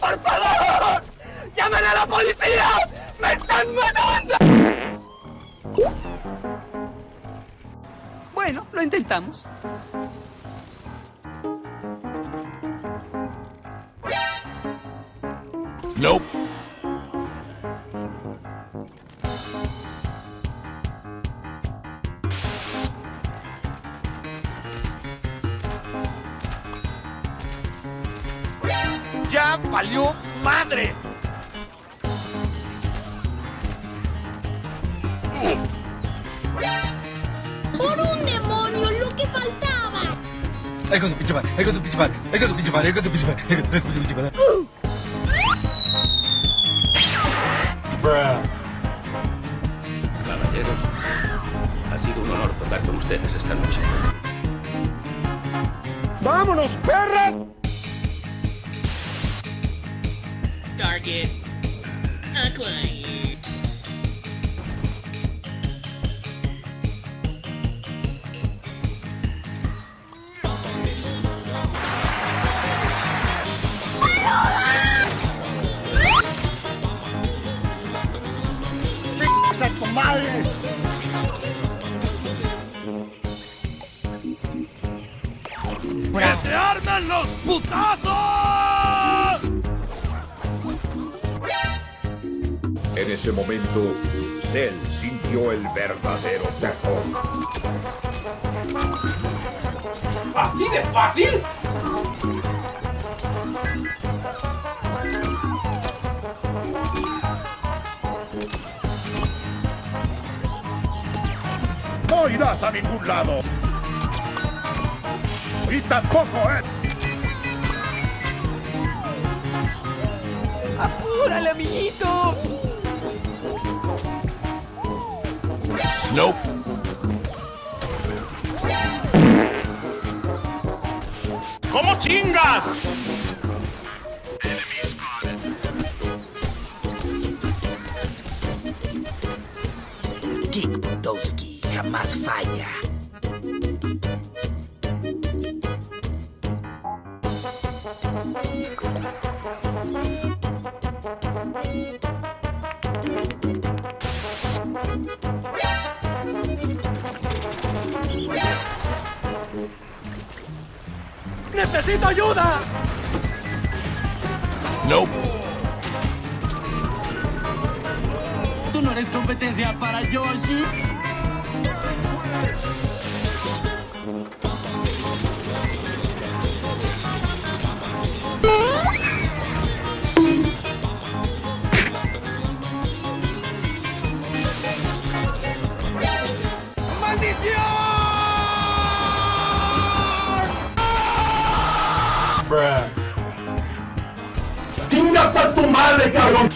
¡Por favor! ¡Llamen a la policía! ¡Me están matando! Bueno, lo intentamos. Nope. ¡Ya valió madre! ¡Por un demonio, lo que faltaba! Ay, con tu pinche madre, ay, con tu pinche madre, ay, con tu pinche madre, ay, con tu pinche madre, ay, con tu pinche madre. Caballeros, ha sido un honor tocar con ustedes esta noche. ¡Vámonos, perras! Target acquired. ¡Está tu madre! ¡Que se armen los putazos! En ese momento, Cell sintió el verdadero terror. ¿Así de fácil? ¡No irás a ningún lado! ¡Y tampoco, eh! ¡Apúrale, amiguito! Nope. ¿Cómo chingas? Kick jamás falla. ¡Necesito ayuda! Nope. Tú no eres competencia para Yoshi. ¡Chinga hasta tu madre, cabrón!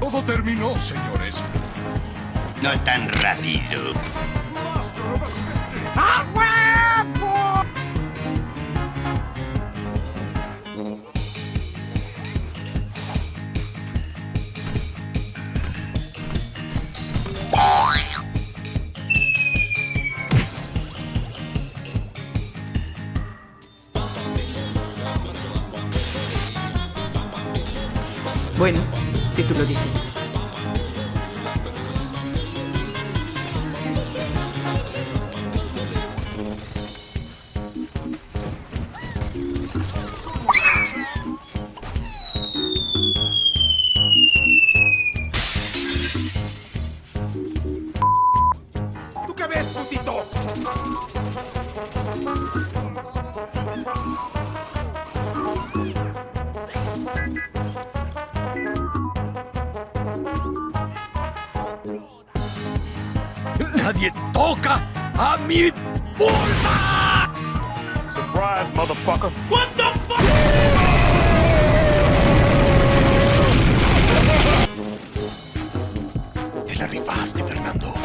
Todo terminó, señores. No tan rápido. Bueno, si tú lo dices. ¿Tú qué ves, putito? ¡Nadie toca a mi vulva! Surprise, motherfucker. What the fuck? Te la rifaste, Fernando.